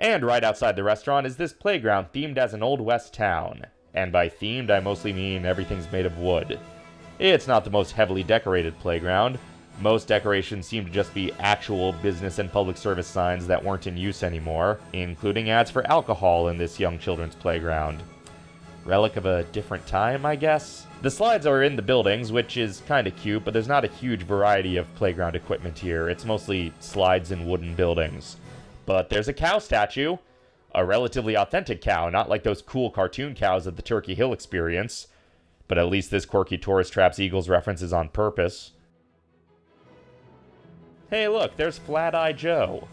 And right outside the restaurant is this playground themed as an Old West town. And by themed, I mostly mean everything's made of wood. It's not the most heavily decorated playground. Most decorations seem to just be actual business and public service signs that weren't in use anymore, including ads for alcohol in this young children's playground. Relic of a different time, I guess? The slides are in the buildings, which is kinda cute, but there's not a huge variety of playground equipment here. It's mostly slides in wooden buildings. But there's a cow statue. A relatively authentic cow, not like those cool cartoon cows at the Turkey Hill experience. But at least this quirky tourist traps Eagles references on purpose. Hey look, there's Flat Eye Joe.